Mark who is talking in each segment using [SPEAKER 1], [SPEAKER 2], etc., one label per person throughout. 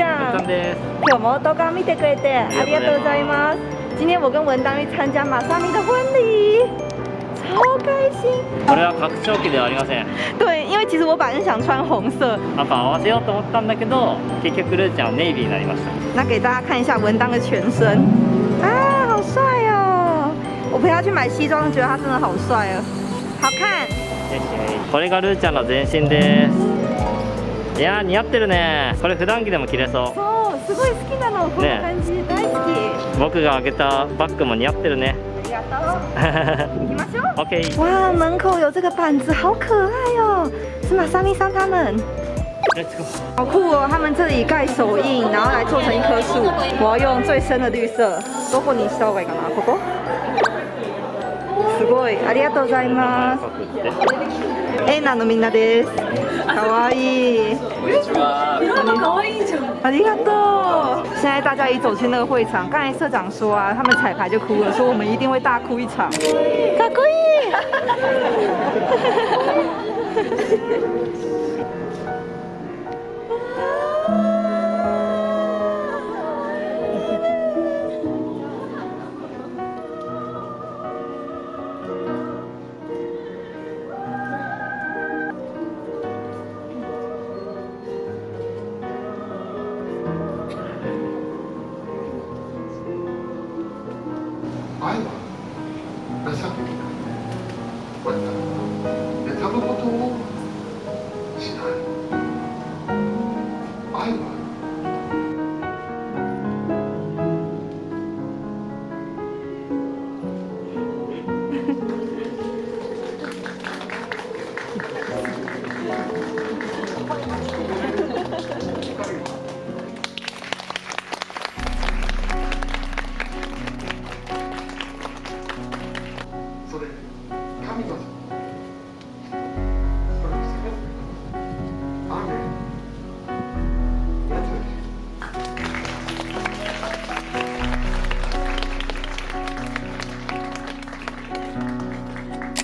[SPEAKER 1] ちゃん。今日も動画見てくれてありがとうございます。今天我跟文当去参加马萨咪的婚礼超开心。
[SPEAKER 2] これは拡張機ではありません。
[SPEAKER 1] 对因为其实我本来想穿红色。
[SPEAKER 2] 赤合わせようと思ったんだけど結局ルーちゃんはネイビーになりました。
[SPEAKER 1] 那给大家看一下文当的全身。啊好帅哦。我陪他去买西装觉得他真的好帅哦。好看。
[SPEAKER 2] これがルーちゃんの全身ですいや似合ってるねこれ普段着でも着れそう
[SPEAKER 1] そうすごい好きなのこんな感じ、ね、大好き
[SPEAKER 2] 僕があげたバッグも似合ってるね
[SPEAKER 1] ありがとう行きましょう
[SPEAKER 2] OK
[SPEAKER 1] 哇门口有这个板子好可爱哦是马萨米桑他们好酷哦！他们这里盖手印，然后来做成一棵树。我要用最深的绿色。どこにした方がいいかな？ここ？すごい、ありがとうございます。エーナのみんなです。可愛い。こんにちは。可愛いじゃん。ありがとう。现在大家一走进那个会场，刚才社长说啊，他们彩排就哭了，说我们一定会大哭一场。かっこいい。
[SPEAKER 3] 愛は情けないこれから妬むことをしない愛は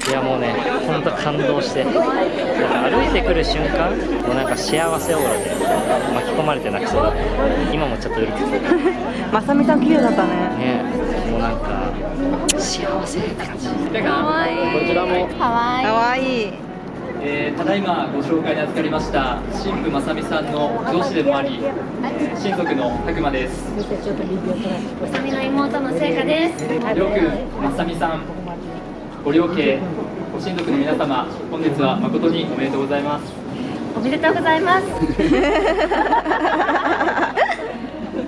[SPEAKER 2] いやもうね本当感動してなんか歩いてくる瞬間もうなんか幸せオーラで巻き込まれて泣きそうだ今もちょっとうるくて
[SPEAKER 1] まさみさん綺麗だったね。
[SPEAKER 2] ねもうなんか幸せって感じ。
[SPEAKER 1] かわいい。
[SPEAKER 2] こちらも。
[SPEAKER 1] かわいい。かわいい。
[SPEAKER 4] えー、ただいまご紹介に預かりました新婦まさみさんの上司でもあり、えー、親族の拓磨です。
[SPEAKER 5] まさみの妹の聖華です
[SPEAKER 4] りょうくんまさみさんご両家ご親族の皆様本日は誠におめでとうございます。
[SPEAKER 5] おめでとうございます。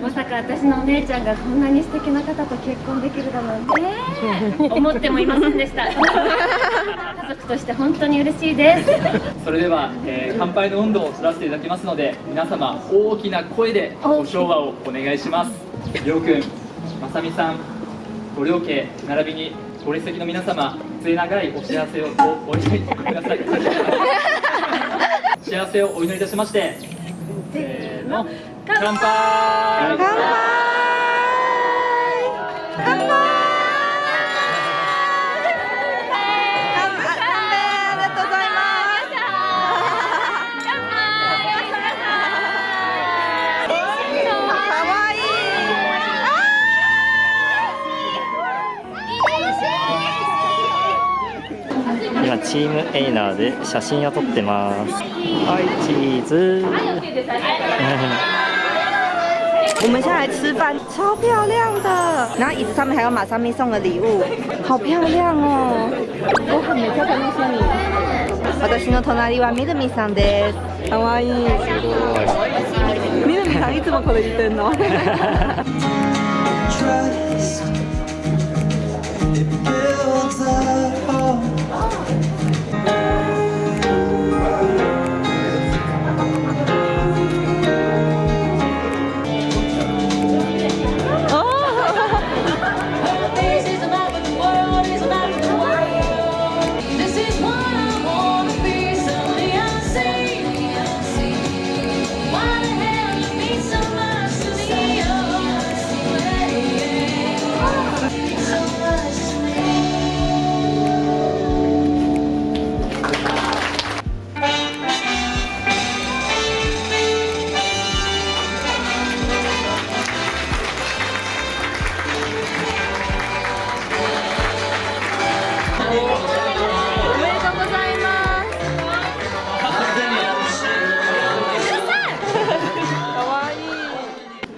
[SPEAKER 5] まさか私のお姉ちゃんがこんなに素敵な方と結婚できるだなんて、思ってもいませんでした。家族として本当に嬉しいです。
[SPEAKER 4] それでは、えー、乾杯の温度を知らせていただきますので皆様大きな声でご唱和をお願いします。りょうくんまさみさんご両家並びにご列席の皆様末永いお幸せをお祈りごめんなさい。幸せをお祈りいたしましてせーの乾杯。乾杯
[SPEAKER 2] チームエイナーで写真を撮ってますはいチーズ
[SPEAKER 1] 我们下来吃饭，超漂亮的。然后椅子上面还有马上咪送的礼物，好漂亮哦！我很漂亮的 你。私の隣はみるみさんです。可愛い。みるみさんいつもこれ言ってんの。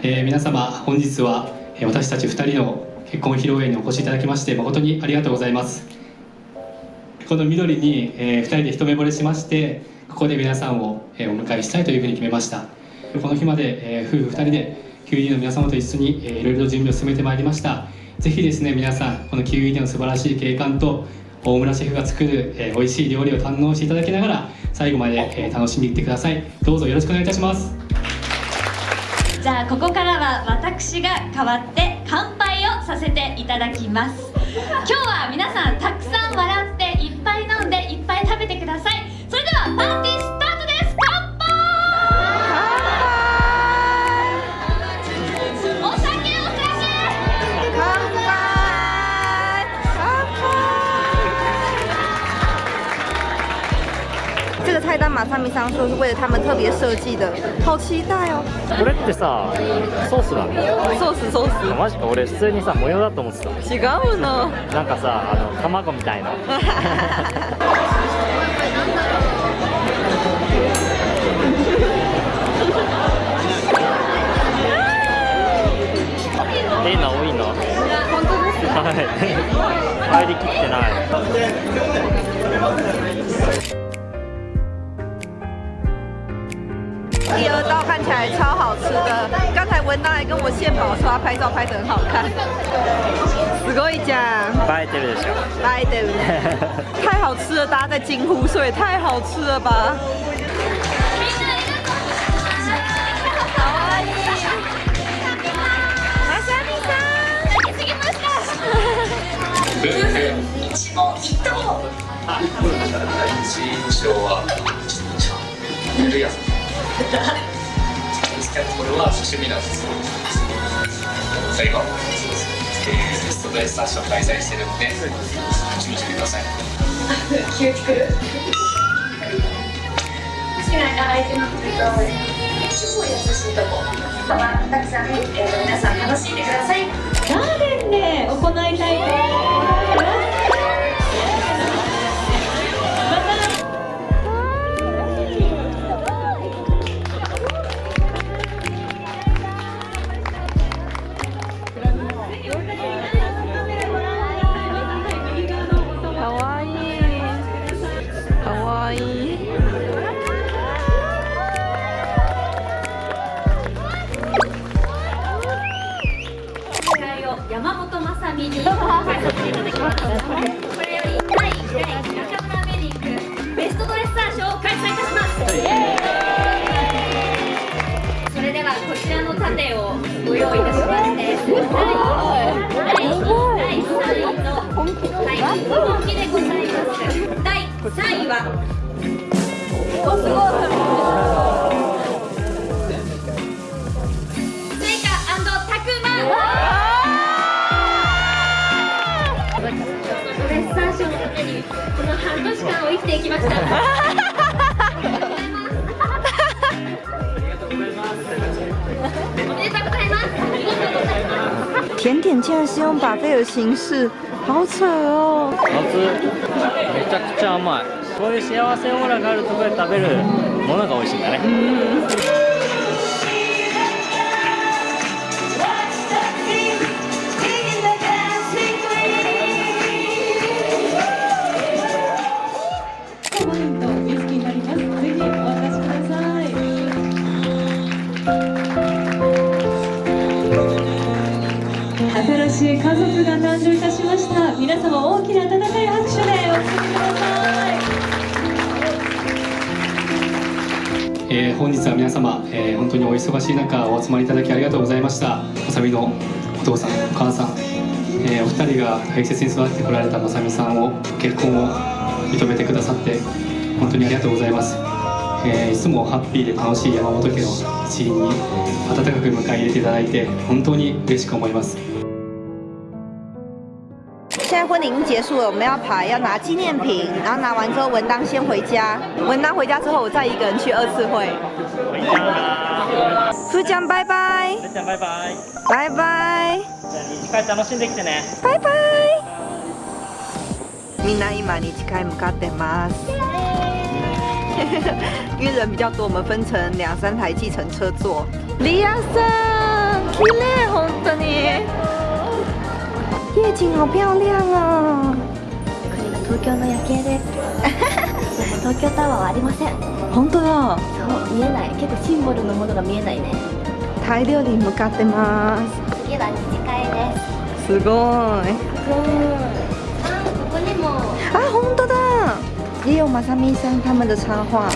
[SPEAKER 6] え、皆様本日は私たち2人の結婚披露宴にお越しいただきまして誠にありがとうございます。この緑に、え2人で一目惚れしましてここで皆さんを、えーお迎えしたいというふうに決めました。この日まで、えー夫婦2人で QED の皆様と一緒に、えーいろいろ準備を進めてまいりました。ぜひですね皆さんこの QED の素晴らしい景観と大村シェフが作る、えー美味しい料理を堪能していただきながら最後まで、えー楽しんでいってください。どうぞよろしくお願いいたします。
[SPEAKER 7] じゃあここからは私が代わって乾杯をさせていただきます。今日は皆さんたくさん
[SPEAKER 1] 菜单马说是为了他们特别设计的，好期待哦！
[SPEAKER 2] これってさソースなの？
[SPEAKER 1] 寿司寿司，
[SPEAKER 2] マジか？俺普通にさ模様だと思ってた。
[SPEAKER 1] 違うの。
[SPEAKER 2] なんかさあの卵みたいな。えな多いな
[SPEAKER 1] 本当です。
[SPEAKER 2] はい。入りきってない
[SPEAKER 1] 起来超好吃的，刚才文达还跟我献宝说他拍照拍得很好看。すごいじゃん。
[SPEAKER 2] 映えてるでしょ
[SPEAKER 1] 来的，太好吃了，大家在惊呼，所以太好吃了吧？まさみさん。
[SPEAKER 7] 過ぎました一問一答
[SPEAKER 8] 印象は緩やか ですけどこれは趣味なんですよじゃあ今、えー、テストドレッサーション開催してるんで楽しみにしてください。
[SPEAKER 7] 急に来る好きなアイテムってい。うと超優しい。とこたくさん、えー、皆さん楽しんでください。ガーデンで行い。たい。と思い。ます3位はおすごいスイカたくまレッサー賞のためにこの半年間を生きていきました。おめでとうございます。ありがとうございます。
[SPEAKER 1] 甜竟然是用把费的形式，好扯哦！
[SPEAKER 2] 夏めちゃくちゃ甘いこういう幸せオーラがあるところで食べるものが美味しいんだね
[SPEAKER 9] え
[SPEAKER 6] ー本日は皆様、えー本当にお忙しい中お集まりいただきありがとうございました。まさみのお父さんお母さん、えーお二人が大切に育ててこられたまさみさんを結婚を認めてくださって本当にありがとうございます、えいつもハッピーで楽しい山本家の一員に温かく迎え入れていただいて本当に嬉しく思います。
[SPEAKER 1] 现在婚礼已经结束了，我们要排，要拿纪念品，然后拿完之后，文当先回家。文当回家之后，我再一个人去二次会。ふーちゃんバイバイ。
[SPEAKER 2] じゃあバイバイ
[SPEAKER 1] バイバイ。
[SPEAKER 2] じゃあ二次会楽しんできてね
[SPEAKER 1] バイバイ。みんな今二次会向かってます。因为人比较多，我们分成两三台计程车坐。李亚森。 綺麗本当に 夜景好漂亮哦
[SPEAKER 5] これが東京の夜景で。す 東京タワーはありません。
[SPEAKER 1] 本当だ。
[SPEAKER 5] そう見えない。結構シンボルのものが見えないね。
[SPEAKER 1] タイ料理に向かってます。
[SPEAKER 5] 次は二次会です。
[SPEAKER 1] すごい。
[SPEAKER 5] あここにも。
[SPEAKER 1] 啊，红的的，也有马萨咪桑他们的插画。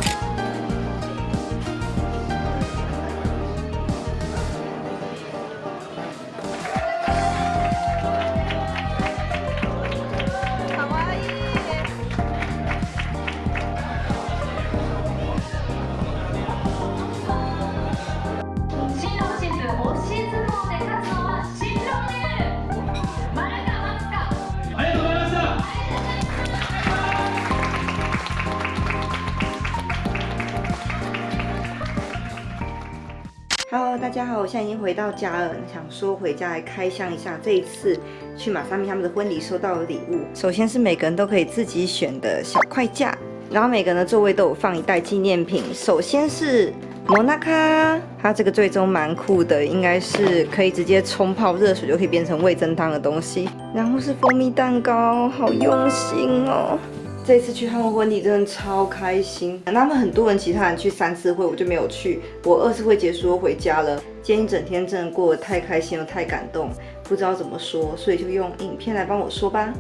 [SPEAKER 1] 大家好，我现在已经回到家了，想说回家来开箱一下这一次去马萨咪他们的婚礼收到的礼物。首先是每个人都可以自己选的小快架，然后每个人的座位都有放一袋纪念品。首先是摩纳卡，它这个最终蛮酷的，应该是可以直接冲泡热水就可以变成味增汤的东西。然后是蜂蜜蛋糕，好用心哦。这次去他们婚礼真的超开心，他们很多人其他人去三次会，我就没有去。我二次会结束回家了，今天一整天真的过得太开心了，太感动，不知道怎么说，所以就用影片来帮我说吧。